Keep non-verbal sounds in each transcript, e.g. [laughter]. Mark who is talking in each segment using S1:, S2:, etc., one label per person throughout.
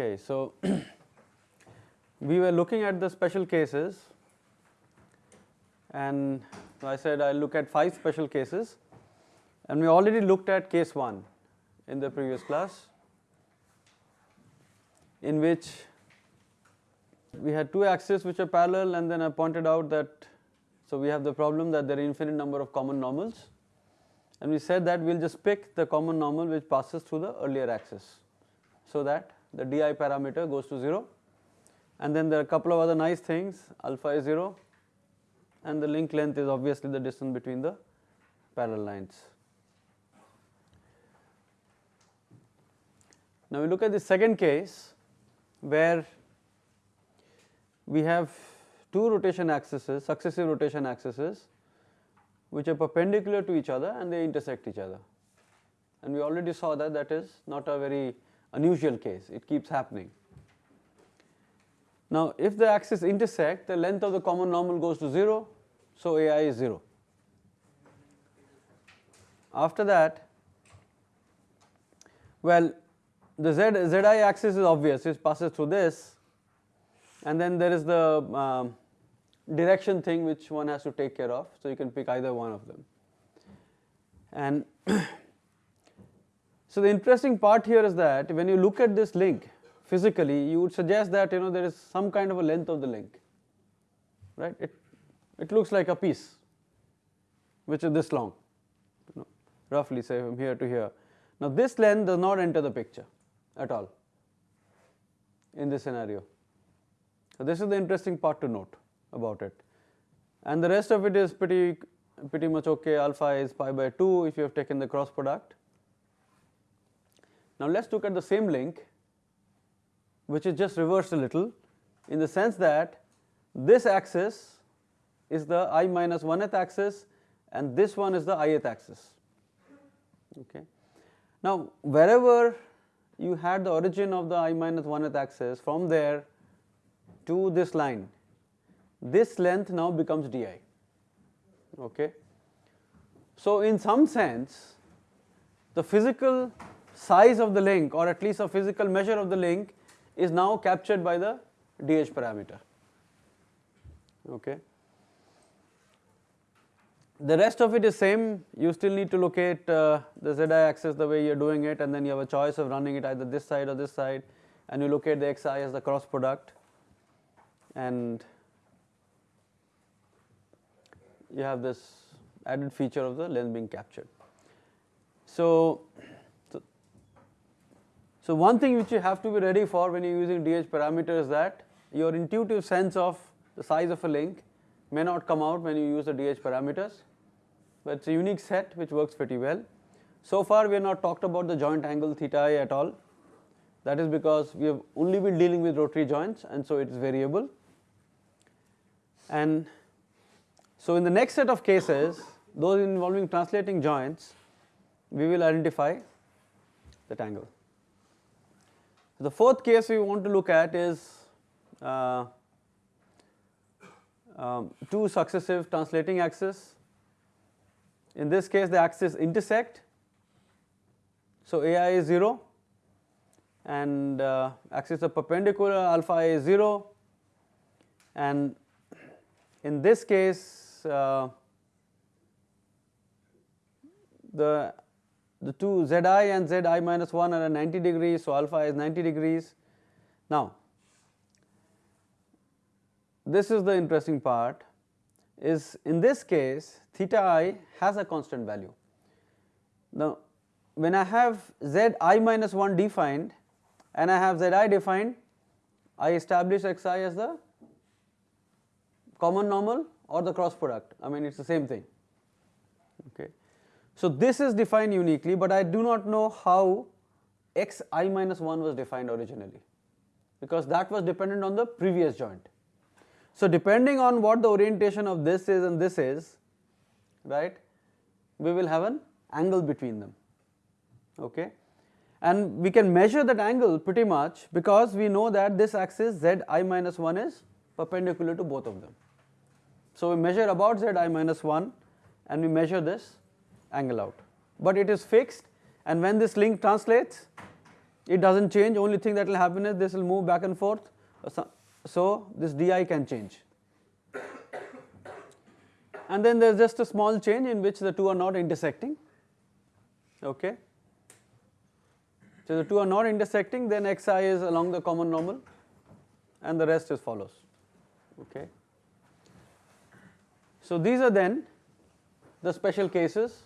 S1: Okay, so [clears throat] we were looking at the special cases and I said I'll look at 5 special cases and we already looked at case 1 in the previous class in which we had two axes which are parallel and then I pointed out that so we have the problem that there are infinite number of common normals and we said that we will just pick the common normal which passes through the earlier axis so that the di parameter goes to 0 and then there are a couple of other nice things. Alpha is 0 and the link length is obviously the distance between the parallel lines. Now we look at the second case where we have two rotation axes successive rotation axes which are perpendicular to each other and they intersect each other. And we already saw that that is not a very unusual case it keeps happening. Now if the axes intersect the length of the common normal goes to 0 so AI is 0. After that well the z zi axis is obvious it passes through this and then there is the um, direction thing which one has to take care of so you can pick either one of them and [clears throat] so the interesting part here is that when you look at this link physically you would suggest that you know there is some kind of a length of the link right? It it looks like a piece which is this long you know, roughly say from here to here. Now this length does not enter the picture at all in this scenario. So this is the interesting part to note about it. And the rest of it is pretty pretty much okay. Alpha is pi by 2 if you have taken the cross product now let us look at the same link which is just reversed a little in the sense that this axis is the i minus 1th axis and this one is the ith axis. Okay. Now wherever you had the origin of the i minus 1th axis from there to this line, this length now becomes di. Okay. So in some sense the physical size of the link or at least a physical measure of the link is now captured by the dh parameter. Okay. The rest of it is same you still need to locate uh, the zi axis the way you are doing it and then you have a choice of running it either this side or this side and you locate the xi as the cross product and you have this added feature of the length being captured. So, so one thing which you have to be ready for when you are using DH parameter is that your intuitive sense of the size of a link may not come out when you use the DH parameters, but it is a unique set which works pretty well. So far we have not talked about the joint angle theta i at all that is because we have only been dealing with rotary joints and so it is variable and so in the next set of cases those involving translating joints we will identify that angle. The fourth case we want to look at is uh, um, two successive translating axes. In this case the axes intersect, so AI is 0 and uh, axis of perpendicular alpha is 0 and in this case uh, the the two zi and zi minus 1 are at 90 degrees so alpha is 90 degrees. Now this is the interesting part is in this case theta i has a constant value. Now when I have zi minus 1 defined and I have zi defined I establish xi as the common normal or the cross product I mean it is the same thing okay. So this is defined uniquely but I do not know how x i minus 1 was defined originally because that was dependent on the previous joint. So depending on what the orientation of this is and this is right we will have an angle between them okay and we can measure that angle pretty much because we know that this axis z i minus 1 is perpendicular to both of them. So we measure about z i minus 1 and we measure this angle out, but it is fixed and when this link translates it does not change. Only thing that will happen is this will move back and forth so this di can change. [coughs] And then there is just a small change in which the two are not intersecting. Okay. So the two are not intersecting then xi is along the common normal and the rest is follows. Okay. So these are then the special cases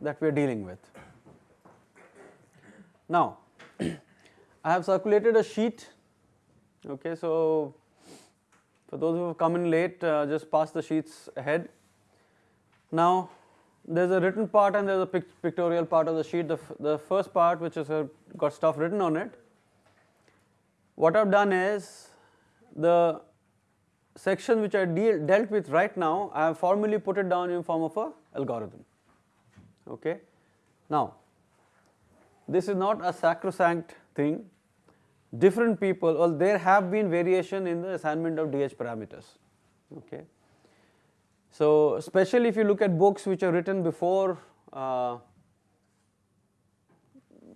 S1: that we are dealing with. Now I have circulated a sheet okay so for those who have come in late uh, just pass the sheets ahead. Now there is a written part and there is a pic pictorial part of the sheet the, the first part which has uh, got stuff written on it. What I have done is the section which I deal, dealt with right now I have formally put it down in form of a algorithm okay. Now this is not a sacrosanct thing. Different people well there have been variation in the assignment of DH parameters. Okay. So especially if you look at books which are written before uh,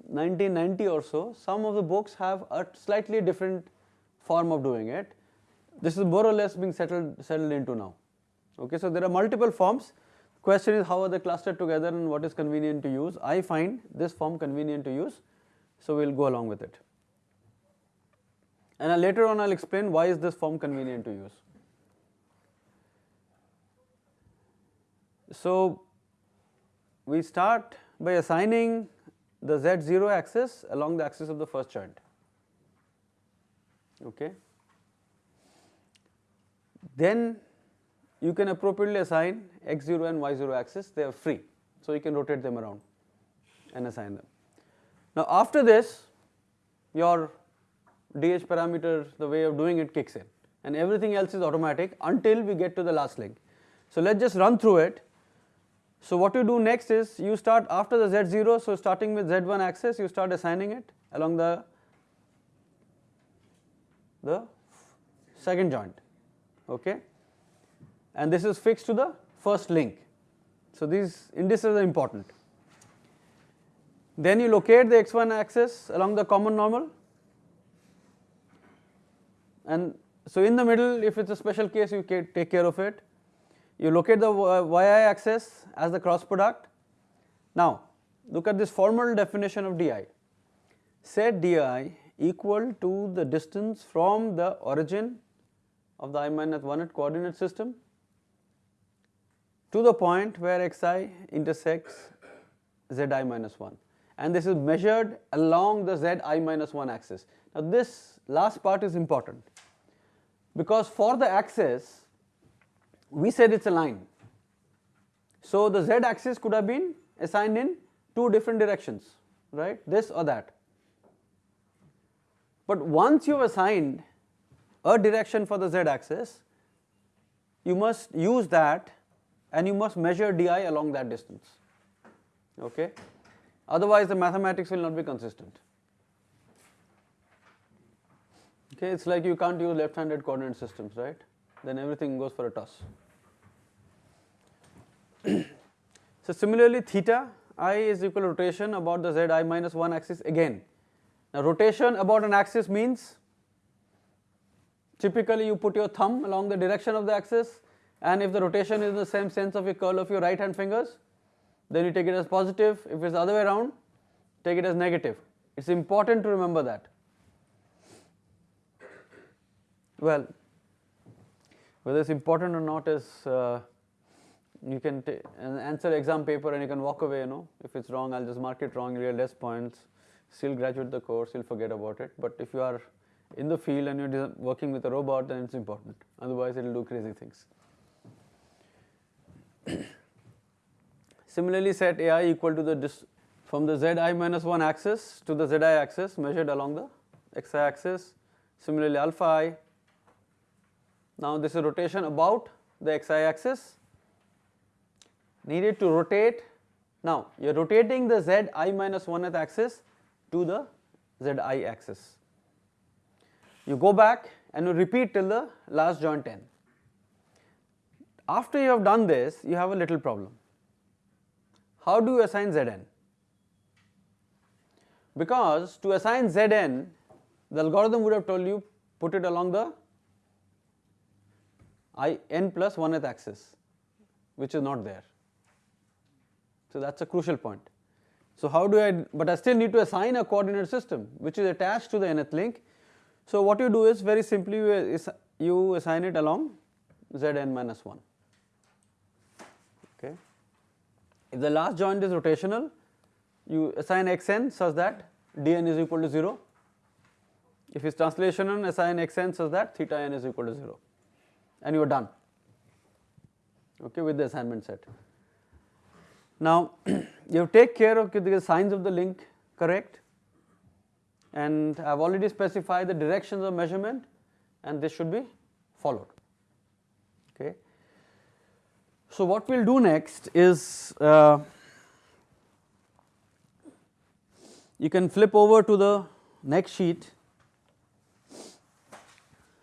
S1: 1990 or so some of the books have a slightly different form of doing it. This is more or less being settled settled into now. Okay. So there are multiple forms question is how are they clustered together and what is convenient to use? I find this form convenient to use so we will go along with it. And later on i will explain why is this form convenient to use. So we start by assigning the z0 axis along the axis of the first joint. Okay? Then you can appropriately assign x0 and y0 axis they are free so you can rotate them around and assign them. Now after this your DH parameter the way of doing it kicks in and everything else is automatic until we get to the last link. So let us just run through it. So what you do next is you start after the z0 so starting with z1 axis you start assigning it along the the second joint okay and this is fixed to the first link. So these indices are important. Then you locate the x1 axis along the common normal and so in the middle if it is a special case you take care of it. You locate the yi axis as the cross product. Now look at this formal definition of di. Set di equal to the distance from the origin of the i minus 1 at coordinate system to the point where xi intersects zi minus 1 and this is measured along the zi minus 1 axis. Now this last part is important because for the axis we said it is a line. So the z axis could have been assigned in two different directions right this or that. But once you have assigned a direction for the z axis, you must use that and you must measure di along that distance, okay. Otherwise the mathematics will not be consistent. Okay, it is like you can't use left handed coordinate systems, right, then everything goes for a toss. [clears throat] so similarly theta i is equal to rotation about the z i minus 1 axis again. Now rotation about an axis means Typically you put your thumb along the direction of the axis and if the rotation is in the same sense of your curl of your right hand fingers then you take it as positive. If it is the other way around take it as negative. It is important to remember that. Well whether it is important or not is uh, you can answer exam paper and you can walk away you know. If it is wrong I will just mark it wrong you less points. Still graduate the course you will forget about it. But if you are in the field and you are working with a robot then it is important. Otherwise it will do crazy things. [coughs] Similarly set ai equal to the from the zi minus 1 axis to the zi axis measured along the xi axis. Similarly alpha i. Now this is rotation about the xi axis. Needed to rotate. Now you are rotating the zi minus 1th axis to the zi axis. You go back and you repeat till the last joint n. After you have done this, you have a little problem. How do you assign Zn? because to assign Zn the algorithm would have told you put it along the i n plus 1th axis which is not there. So that is a crucial point. So how do I, but I still need to assign a coordinate system which is attached to the nth link. So what you do is very simply you, you assign it along Zn minus 1 okay. If the last joint is rotational you assign xn such that dn is equal to 0 if it's translational assign xn such that theta n is equal to 0 and you are done okay with the assignment set. Now [clears throat] you take care of the signs of the link correct and I have already specified the directions of measurement and this should be followed. So what we will do next is uh, you can flip over to the next sheet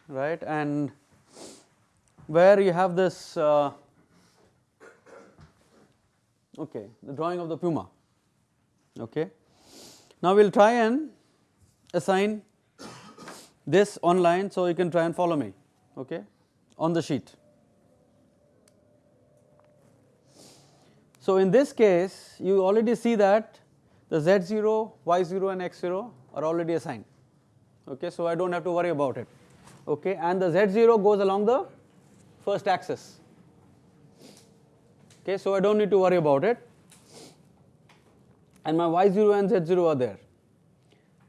S1: right? And where you have this uh, okay the drawing of the puma okay? Now we'll try and assign this online so you can try and follow me okay? On the sheet so in this case you already see that the z0 y0 and x0 are already assigned. Okay so i don't have to worry about it. Okay and the z0 goes along the first axis. Okay so I don't need to worry about it. And my y0 and z0 are there.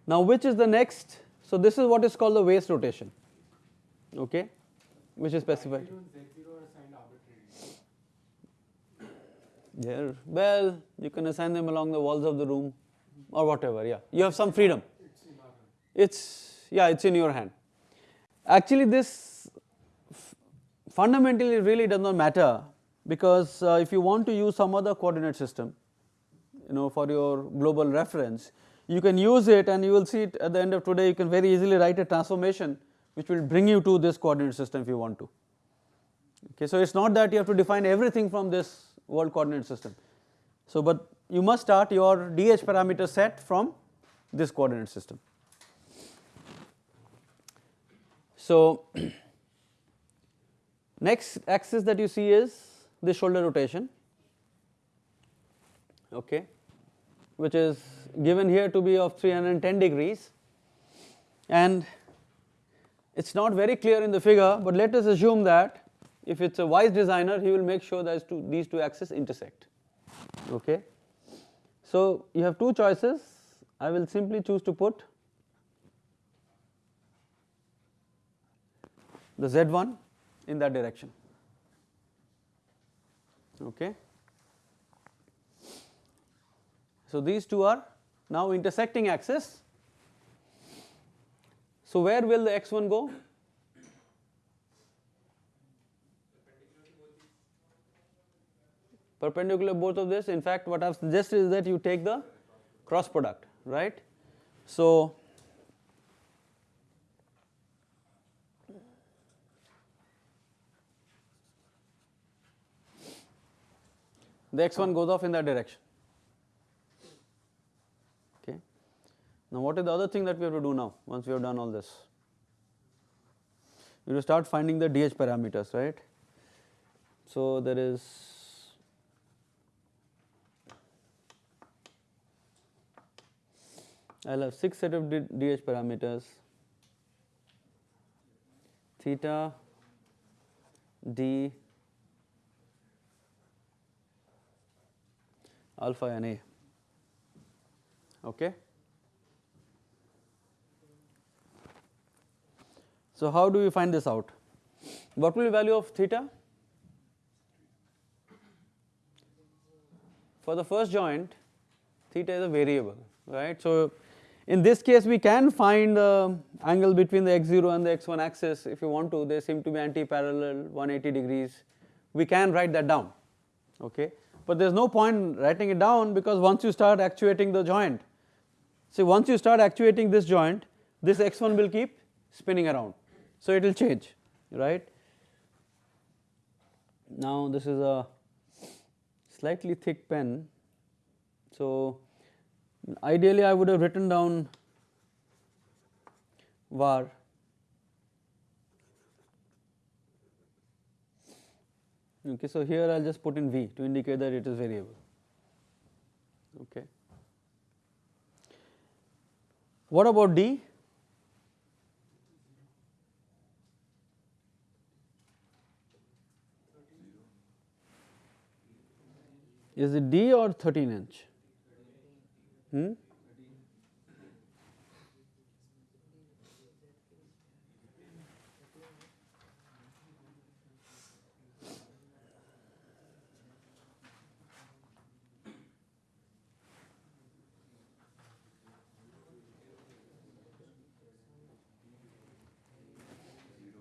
S1: Now which is the next? So this is what is called the waist rotation. Okay which is specified. There well you can assign them along the walls of the room or whatever yeah you have some freedom. It's yeah it's in your hand. Actually this fundamentally really does not matter because uh, if you want to use some other coordinate system you know for your global reference you can use it and you will see it at the end of today you can very easily write a transformation which will bring you to this coordinate system if you want to. Okay, so it is not that you have to define everything from this world coordinate system. So, but you must start your DH parameter set from this coordinate system. So, [clears throat] next axis that you see is the shoulder rotation okay which is given here to be of 310 degrees and it is not very clear in the figure but let us assume that if it is a wise designer he will make sure that two, these two axes intersect okay. So you have two choices I will simply choose to put the Z1 in that direction okay. So these two are now intersecting axis. So where will the x1 go? Perpendicular both of this in fact what I have suggested is that you take the cross product right. So the x1 goes off in that direction okay. Now what is the other thing that we have to do now once we have done all this? We will start finding the DH parameters right. So there is I will have 6 set of DH parameters theta d alpha and A. Okay. So how do we find this out? What will be value of theta? For the first joint, theta is a variable, right. So in this case we can find the angle between the x0 and the x1 axis if you want to, they seem to be anti-parallel 180 degrees, we can write that down, okay? But there is no point writing it down because once you start actuating the joint, see once you start actuating this joint this x1 will keep spinning around. So it will change right. Now this is a slightly thick pen. So Ideally, I would have written down var. Okay so here i'll just put in v to indicate that it is variable. Okay. What about d? Is it d or 13 inch hmm?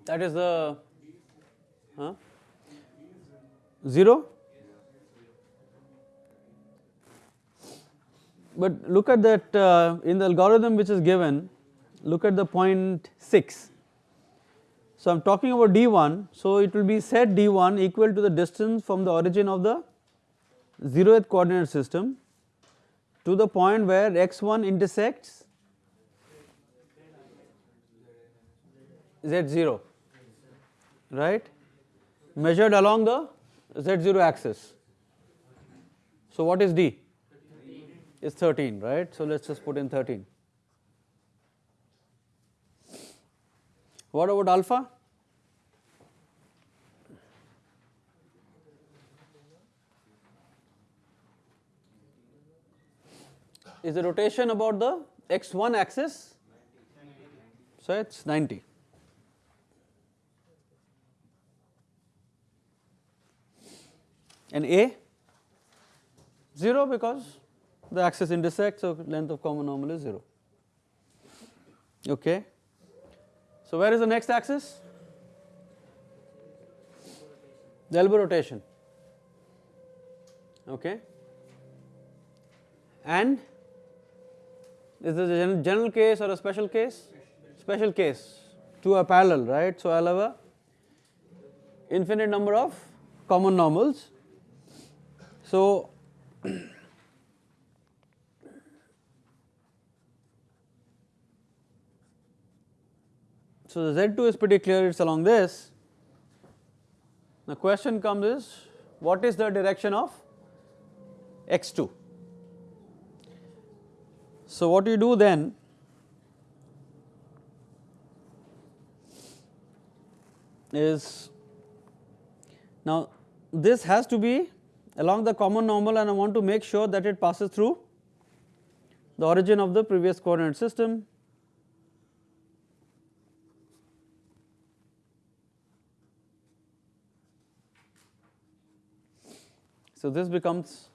S1: that is the huh? 0 but look at that uh, in the algorithm which is given look at the point 6 so I am talking about d1 so it will be set d1 equal to the distance from the origin of the 0th coordinate system to the point where x1 intersects z0 right measured along the z0 axis. So, what is d? Is 13 right. So, let us just put in 13. What about alpha? Is the rotation about the x1 axis? So, it is 90. and A 0 because the axis intersect so length of common normal is 0 okay. So where is the next axis? The elbow rotation okay and is this a general case or a special case? Special case two are parallel right. So I will have a infinite number of common normals so, so the Z2 is pretty clear, it is along this. The question comes is what is the direction of x2? So what you do then is now this has to be along the common normal and I want to make sure that it passes through the origin of the previous coordinate system. So, this becomes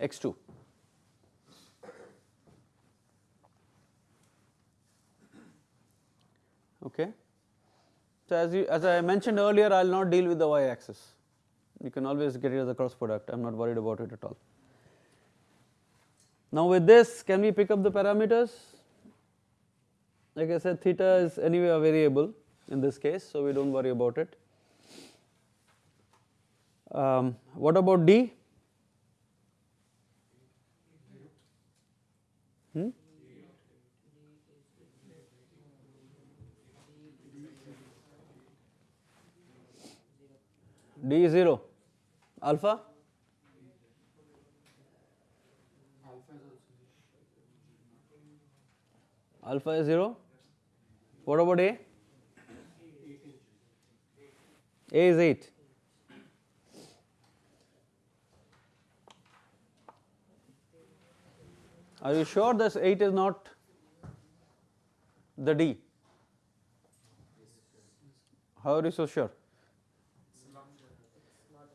S1: x 2. Okay. So, as you as I mentioned earlier I will not deal with the y axis you can always get rid of the cross product I am not worried about it at all. Now with this can we pick up the parameters like I said theta is anyway a variable in this case so we do not worry about it. Um, what about D? Hmm? D is 0 alpha? Alpha is 0 what about a? A is 8 are you sure this 8 is not the d how are you so sure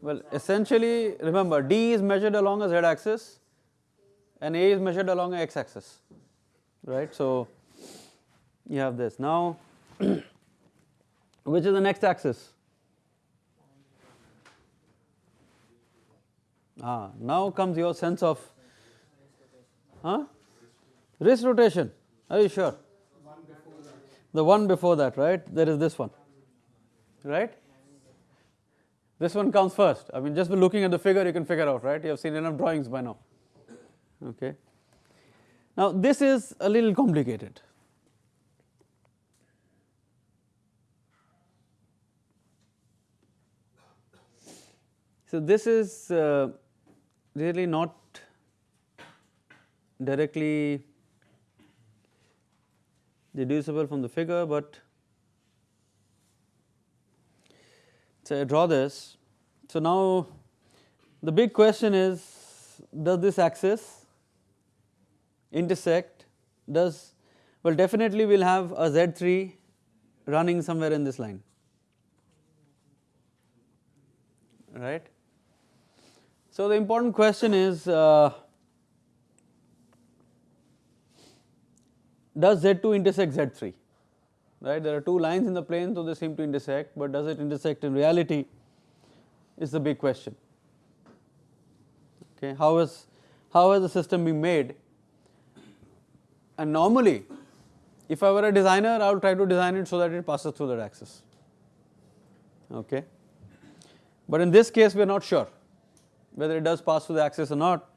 S1: well, essentially remember D is measured along a z axis and A is measured along a x axis, right. So, you have this. Now, [clears throat] which is the next axis? Ah, now comes your sense of huh? wrist rotation. Are you sure? The one before that, right? There is this one, right? This one comes first. I mean, just by looking at the figure, you can figure out, right? You have seen enough drawings by now. Okay. Now, this is a little complicated. So, this is uh, really not directly deducible from the figure, but so I draw this. So, now the big question is does this axis intersect does well definitely we will have a Z3 running somewhere in this line right. So, the important question is uh, does Z2 intersect Z3 right? There are two lines in the plane so they seem to intersect but does it intersect in reality is the big question. Okay how is how has the system been made? And normally if I were a designer I would try to design it so that it passes through that axis. Okay? But in this case we are not sure whether it does pass through the axis or not.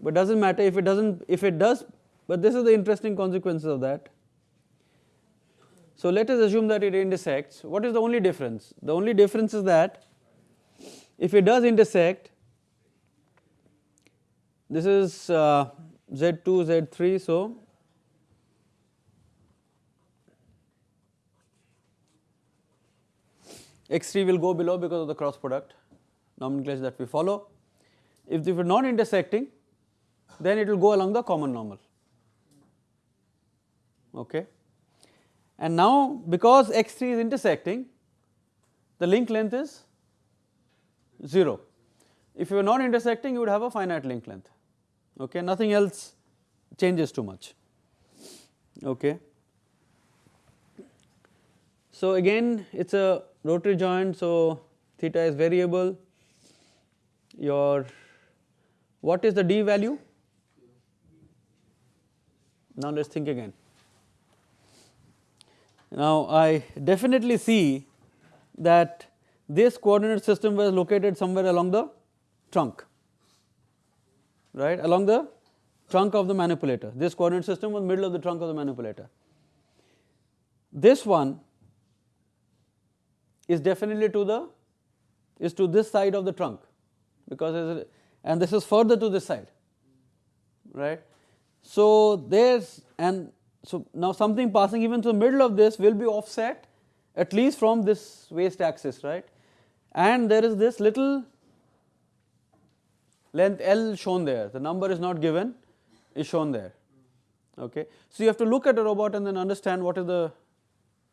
S1: But does not matter if it does not if it does but this is the interesting consequences of that. So, let us assume that it intersects what is the only difference the only difference is that if it does intersect this is uh, Z2 Z3 so X3 will go below because of the cross product nomenclature that we follow. If they were not intersecting then it will go along the common normal okay. And now because x3 is intersecting the link length is 0. If you are not intersecting you would have a finite link length okay nothing else changes too much okay. So again it is a rotary joint so theta is variable your what is the d value now let us think again now, I definitely see that this coordinate system was located somewhere along the trunk, right along the trunk of the manipulator. This coordinate system was middle of the trunk of the manipulator. This one is definitely to the is to this side of the trunk because and this is further to this side right. So, there's and so, now something passing even through the middle of this will be offset at least from this waist axis right? And there is this little length L shown there. The number is not given is shown there. Okay. So, you have to look at a robot and then understand what is the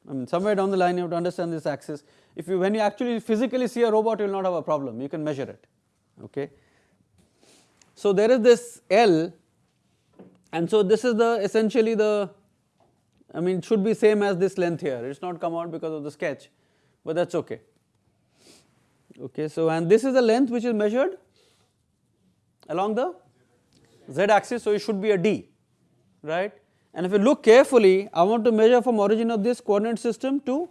S1: I mean somewhere down the line you have to understand this axis. If you when you actually physically see a robot you will not have a problem. You can measure it. Okay. So, there is this L and so this is the essentially the I mean it should be same as this length here. It is not come out because of the sketch but that is okay. Okay, so and this is the length which is measured along the z axis so it should be a d right? And if you look carefully I want to measure from origin of this coordinate system to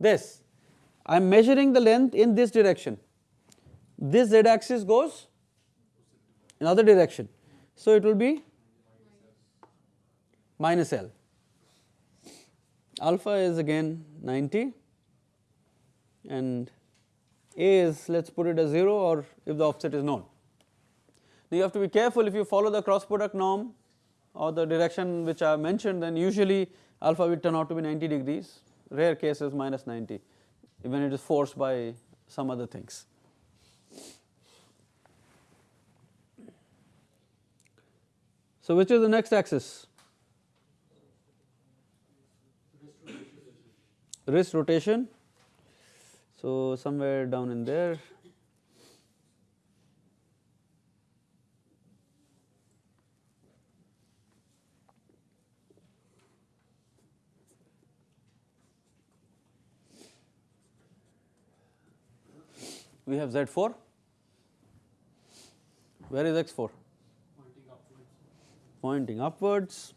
S1: this. I am measuring the length in this direction. This z axis goes in other direction. So it will be minus L. Alpha is again 90 and A is let us put it as 0 or if the offset is known. Now you have to be careful if you follow the cross product norm or the direction which I mentioned then usually alpha will turn out to be 90 degrees rare cases minus 90 when it is forced by some other things. So which is the next axis? Wrist rotation. So, somewhere down in there we have Z4. Where is X4? Pointing upwards. Pointing upwards.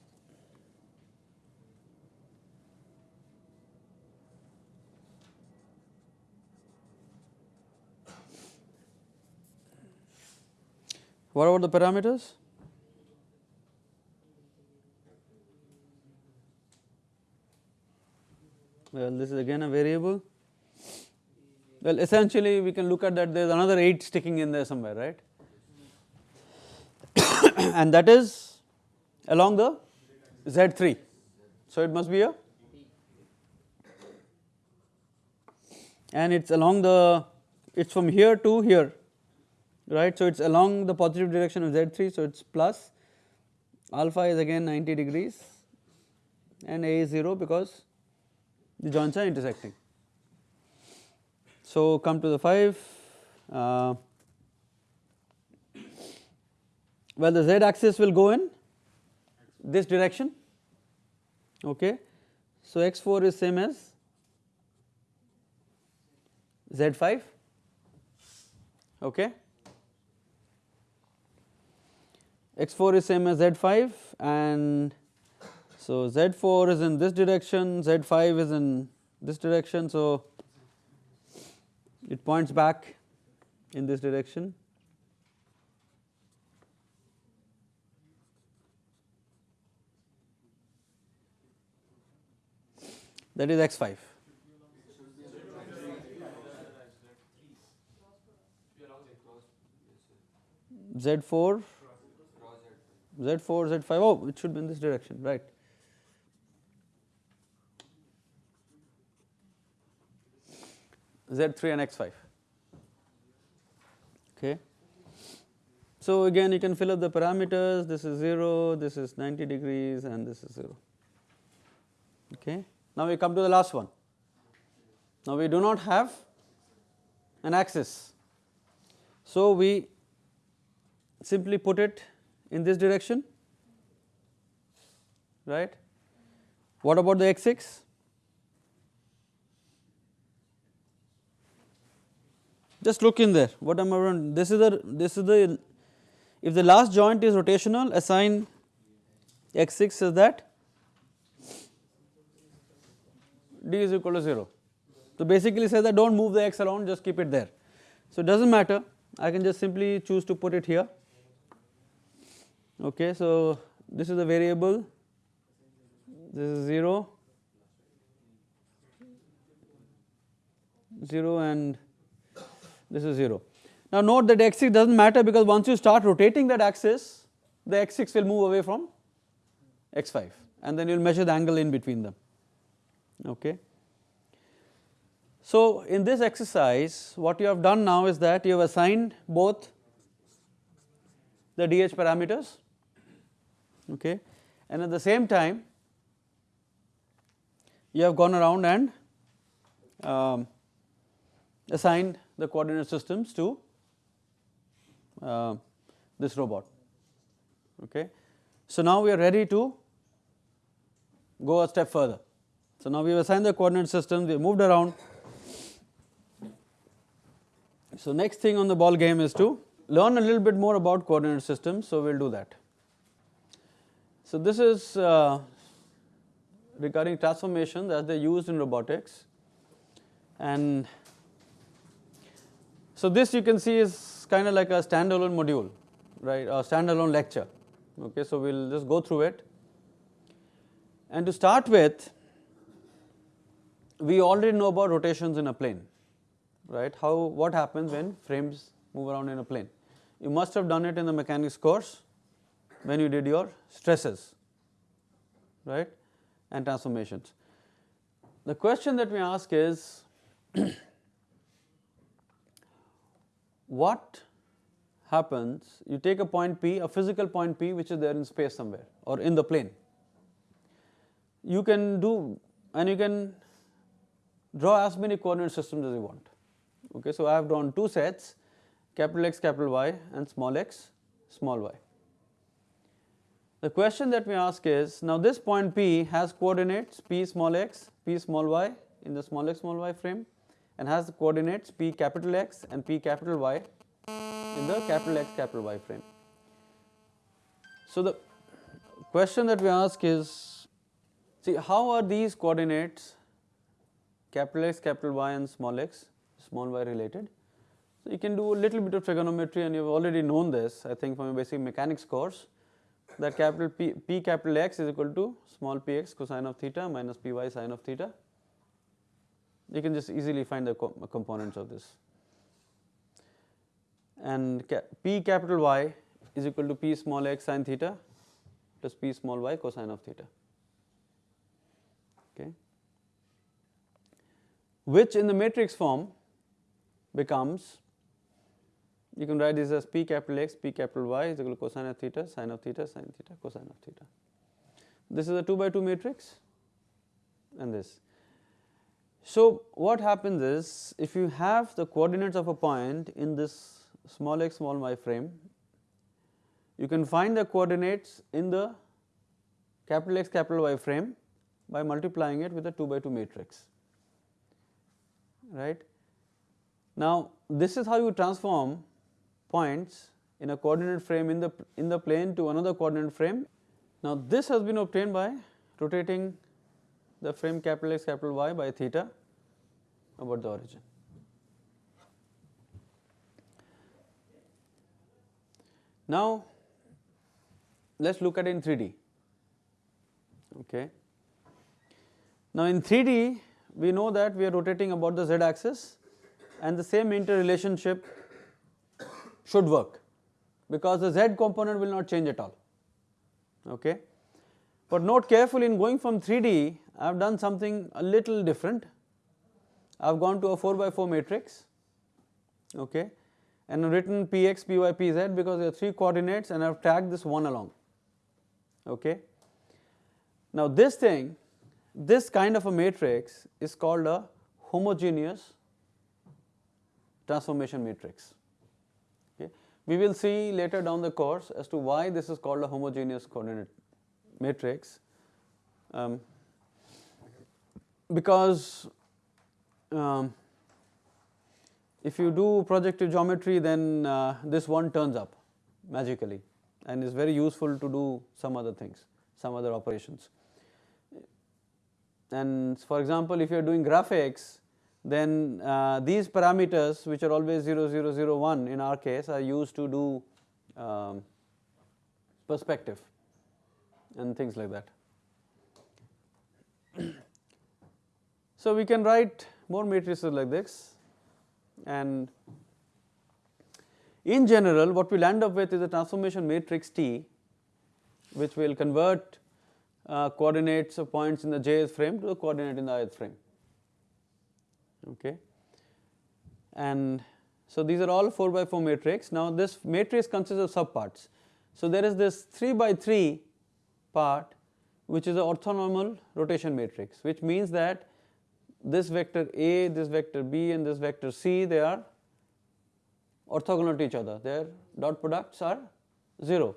S1: What about the parameters? Well, this is again a variable. Well, essentially we can look at that there is another 8 sticking in there somewhere, right? [coughs] and that is along the Z3. So, it must be a and it is along the it is from here to here right. So it is along the positive direction of Z3 so it is plus alpha is again 90 degrees and A is 0 because the joints are intersecting. So come to the 5 uh, well the z axis will go in this direction okay. So x4 is same as z5 okay x4 is same as z5 and so z4 is in this direction z5 is in this direction so it points back in this direction. That is x5 Z4, Z4, Z5, oh it should be in this direction, right. Z3 and X5, okay. So again you can fill up the parameters, this is 0, this is 90 degrees and this is 0, okay. Now we come to the last one. Now we do not have an axis, so we simply put it in this direction right. What about the x6? Just look in there what am I going this is the this is the if the last joint is rotational assign x6 is that d is equal to 0. So basically say that do not move the x around just keep it there. So it does not matter I can just simply choose to put it here okay. So this is the variable this is 0 0 and this is 0. Now note that x6 does not matter because once you start rotating that axis the x6 will move away from x5 and then you will measure the angle in between them okay. So in this exercise what you have done now is that you have assigned both the DH parameters okay and at the same time you have gone around and um, assigned the coordinate systems to uh, this robot okay. So now we are ready to go a step further. So now we have assigned the coordinate systems, we have moved around. So next thing on the ball game is to learn a little bit more about coordinate systems, so we will do that. So this is uh, regarding transformations as they are used in robotics. And so this you can see is kind of like a standalone module right? A standalone lecture. Okay so we will just go through it. And to start with we already know about rotations in a plane right? How what happens when frames move around in a plane? You must have done it in the mechanics course when you did your stresses right and transformations. The question that we ask is [clears throat] what happens you take a point P a physical point P which is there in space somewhere or in the plane. You can do and you can draw as many coordinate systems as you want. Okay so I have drawn two sets capital X capital Y and small x small y the question that we ask is now this point P has coordinates P small x, P small y in the small x small y frame and has the coordinates P capital X and P capital Y in the capital X capital Y frame. So the question that we ask is see how are these coordinates capital X capital Y and small x small y related. So you can do a little bit of trigonometry and you have already known this I think from a basic mechanics course that capital P, P capital X is equal to small p x cosine of theta minus p y sine of theta you can just easily find the co components of this. And ca p capital Y is equal to p small x sine theta plus p small y cosine of theta. Okay. Which in the matrix form becomes you can write this as p capital X, p capital Y is equal to cosine of theta, sine of theta, sine theta, cosine of theta. This is a 2 by 2 matrix and this. So, what happens is if you have the coordinates of a point in this small x small y frame, you can find the coordinates in the capital X capital Y frame by multiplying it with a 2 by 2 matrix right. Now, this is how you transform points in a coordinate frame in the in the plane to another coordinate frame. Now, this has been obtained by rotating the frame capital X capital Y by theta about the origin. Now, let us look at it in 3D. Okay. Now, in 3D we know that we are rotating about the z axis and the same interrelationship should work because the z component will not change at all. Okay. But note carefully in going from 3D I have done something a little different. I have gone to a 4 by 4 matrix okay, and written px, py, pz because there are 3 coordinates and I have tagged this one along. Okay. Now this thing, this kind of a matrix is called a homogeneous transformation matrix. We will see later down the course as to why this is called a homogeneous coordinate matrix um, because um, if you do projective geometry then uh, this one turns up magically and is very useful to do some other things, some other operations. And for example, if you are doing graphics then uh, these parameters which are always 0, 0, 0, 1 in our case are used to do um, perspective and things like that. [clears throat] so, we can write more matrices like this and in general what we will end up with is a transformation matrix T which will convert uh, coordinates of points in the jth frame to the coordinate in the ith frame okay. And so these are all 4 by 4 matrix. Now this matrix consists of subparts. So there is this 3 by 3 part which is an orthonormal rotation matrix which means that this vector A, this vector B and this vector C they are orthogonal to each other their dot products are 0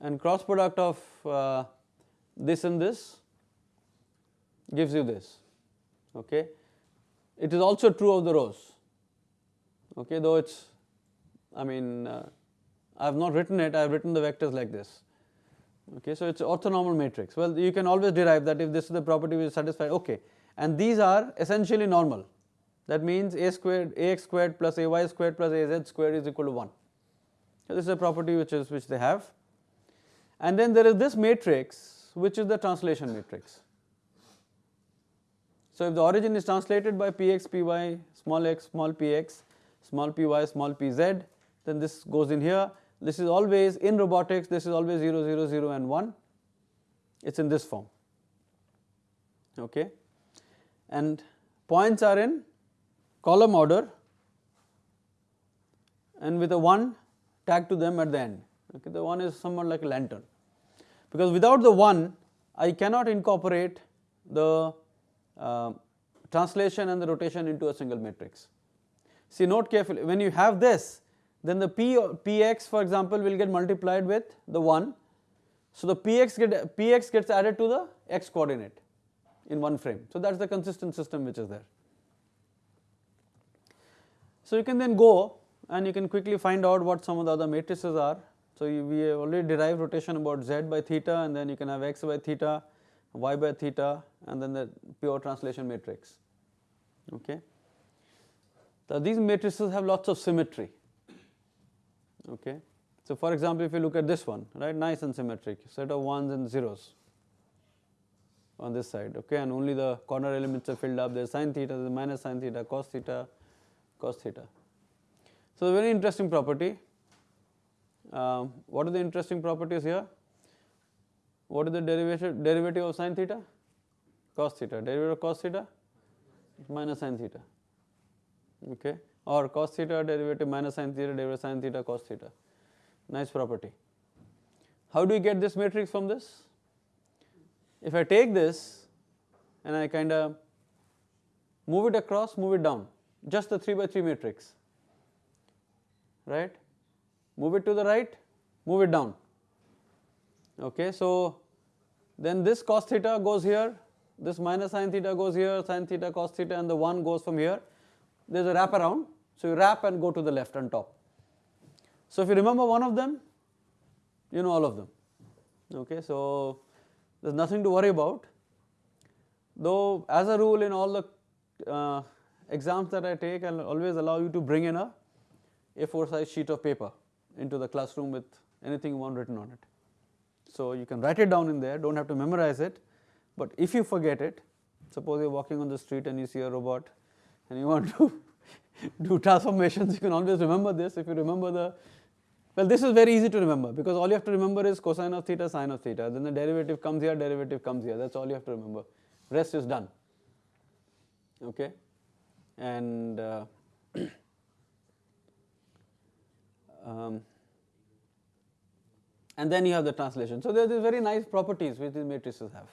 S1: and cross product of uh, this and this gives you this okay. It is also true of the rows okay though it is I mean uh, I have not written it I have written the vectors like this. Okay. So it is orthonormal matrix. Well you can always derive that if this is the property which is satisfied okay. And these are essentially normal. That means a squared ax squared plus ay squared plus az squared is equal to 1 so this is a property which is which they have. And then there is this matrix which is the translation matrix so if the origin is translated by px py small x small px small py small pz then this goes in here. This is always in robotics this is always 0 0 0 and 1 it is in this form. Okay? And points are in column order and with a 1 tagged to them at the end. Okay? The 1 is somewhat like a lantern. Because without the 1 I cannot incorporate the uh, translation and the rotation into a single matrix. See note carefully when you have this then the p px for example will get multiplied with the 1. So the px get px gets added to the x coordinate in one frame. So that is the consistent system which is there. So you can then go and you can quickly find out what some of the other matrices are. So you, we have already derived rotation about z by theta and then you can have x by theta, y by theta and then the pure translation matrix. Okay. So these matrices have lots of symmetry. Okay. So for example if you look at this one right nice and symmetric set of ones and zeros on this side. Okay? And only the corner elements are filled up. There is sin theta there is minus sin theta cos theta cos theta. So, very interesting property. Um, what are the interesting properties here what is the derivative derivative of sin theta? Cos theta. Derivative of cos theta? Minus sin theta. Okay. Or cos theta derivative minus sin theta derivative sin theta cos theta. Nice property. How do you get this matrix from this? If I take this and I kind of move it across move it down. Just the 3 by 3 matrix. Right? Move it to the right move it down okay so then this cos theta goes here this minus sin theta goes here sin theta cos theta and the 1 goes from here. There is a wrap around. So you wrap and go to the left on top. So if you remember one of them you know all of them. Okay so there is nothing to worry about. Though as a rule in all the uh, exams that I take I will always allow you to bring in a A4 size sheet of paper into the classroom with anything you want written on it. So you can write it down in there do not have to memorize it but if you forget it suppose you are walking on the street and you see a robot and you want [laughs] to do transformations you can always remember this. If you remember the well this is very easy to remember because all you have to remember is cosine of theta sine of theta. Then the derivative comes here derivative comes here. That is all you have to remember. Rest is done. Okay? And uh, [clears throat] um, and then you have the translation. So, there are these very nice properties which these matrices have.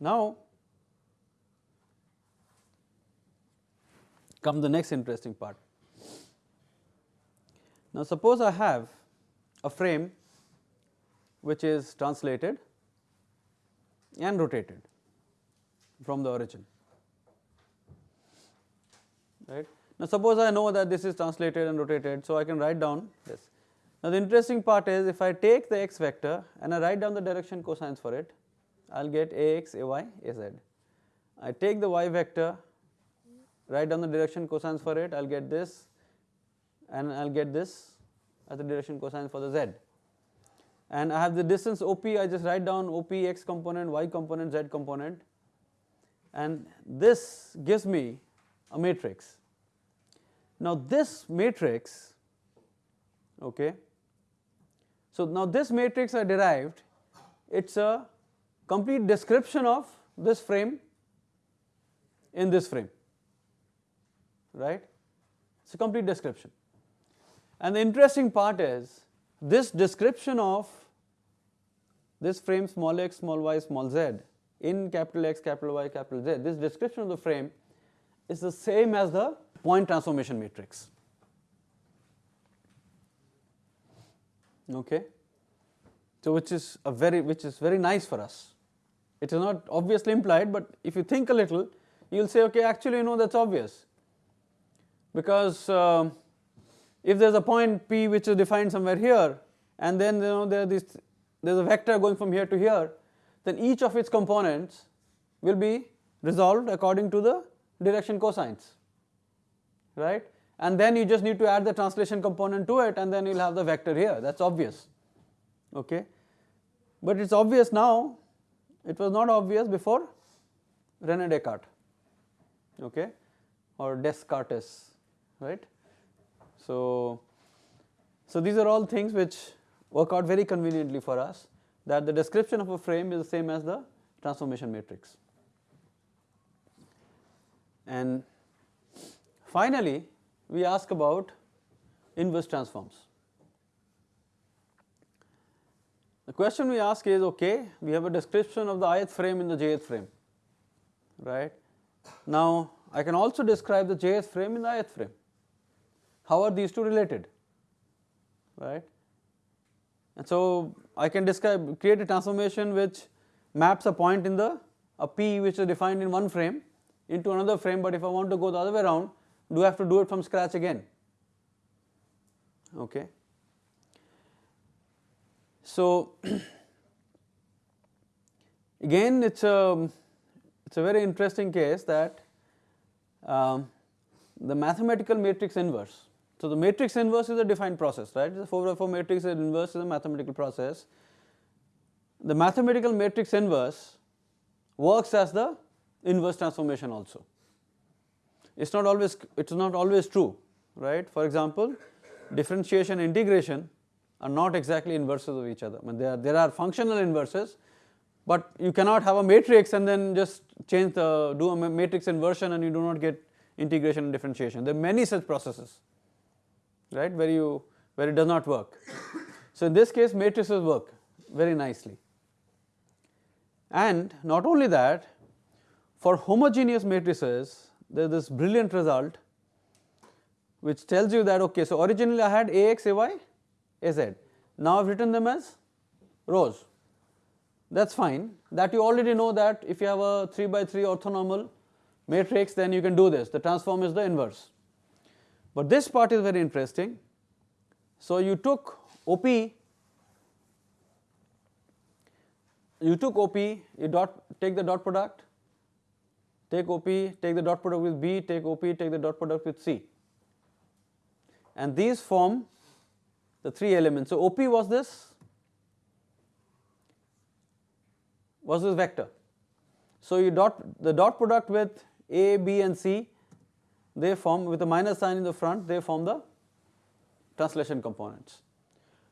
S1: Now, come the next interesting part. Now, suppose I have a frame which is translated and rotated from the origin right. Now, suppose I know that this is translated and rotated, so I can write down this. Now, the interesting part is if I take the x vector and I write down the direction cosines for it, I will get ax, ay, az. I take the y vector, write down the direction cosines for it, I will get this and I will get this as the direction cosine for the z. And I have the distance OP, I just write down OP x component, y component, z component and this gives me a matrix. Now this matrix, okay, so now this matrix I derived, it is a complete description of this frame in this frame, right, it is a complete description. And the interesting part is this description of this frame small x, small y, small z in capital X, capital Y, capital Z, this description of the frame is the same as the point transformation matrix. Okay. So, which is a very which is very nice for us. It is not obviously implied, but if you think a little, you will say, okay, actually, you know, that is obvious. Because uh, if there is a point P which is defined somewhere here, and then you know there is there is a vector going from here to here, then each of its components will be resolved according to the direction cosines right and then you just need to add the translation component to it and then you will have the vector here that is obvious okay. But it is obvious now it was not obvious before Rene Descartes okay or Descartes right. So, so these are all things which work out very conveniently for us that the description of a frame is the same as the transformation matrix. And finally, we ask about inverse transforms. The question we ask is okay, we have a description of the ith frame in the jth frame, right. Now, I can also describe the jth frame in the ith frame. How are these two related, right? And so, I can describe create a transformation which maps a point in the a p which is defined in one frame into another frame, but if I want to go the other way around, do I have to do it from scratch again? Okay. So, [clears throat] again it is a it is a very interesting case that um, the mathematical matrix inverse. So, the matrix inverse is a defined process right the 4 by 4 matrix inverse is a mathematical process the mathematical matrix inverse works as the inverse transformation also. It is not always it is not always true right. For example, differentiation integration are not exactly inverses of each other. I mean there are, there are functional inverses, but you cannot have a matrix and then just change the do a matrix inversion and you do not get integration and differentiation. There are many such processes right where you where it does not work. So in this case matrices work very nicely. And not only that for homogeneous matrices there is this brilliant result which tells you that okay so originally I had Ax, Ay, Az. Now I have written them as rows that is fine that you already know that if you have a 3 by 3 orthonormal matrix then you can do this the transform is the inverse. But this part is very interesting. So you took OP you took OP you dot take the dot product take OP take the dot product with B take OP take the dot product with C and these form the three elements. So, OP was this was this vector. So, you dot the dot product with A, B and C they form with a minus sign in the front they form the translation components.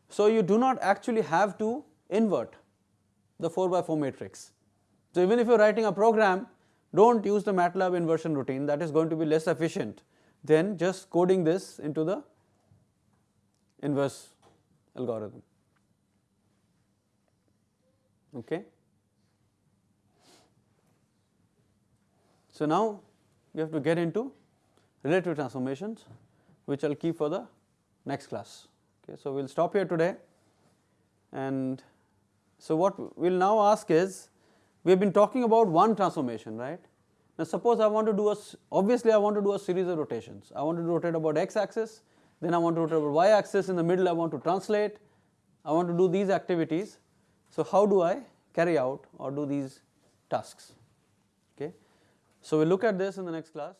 S1: So, you do not actually have to invert the 4 by 4 matrix. So, even if you are writing a program do not use the MATLAB inversion routine that is going to be less efficient than just coding this into the inverse algorithm. Okay. So, now we have to get into relative transformations which I will keep for the next class. Okay. So, we will stop here today and so what we will now ask is we have been talking about one transformation right. Now, suppose I want to do a obviously I want to do a series of rotations I want to rotate about x axis then I want to rotate about y axis in the middle I want to translate, I want to do these activities. So, how do I carry out or do these tasks? Okay. So, we will look at this in the next class.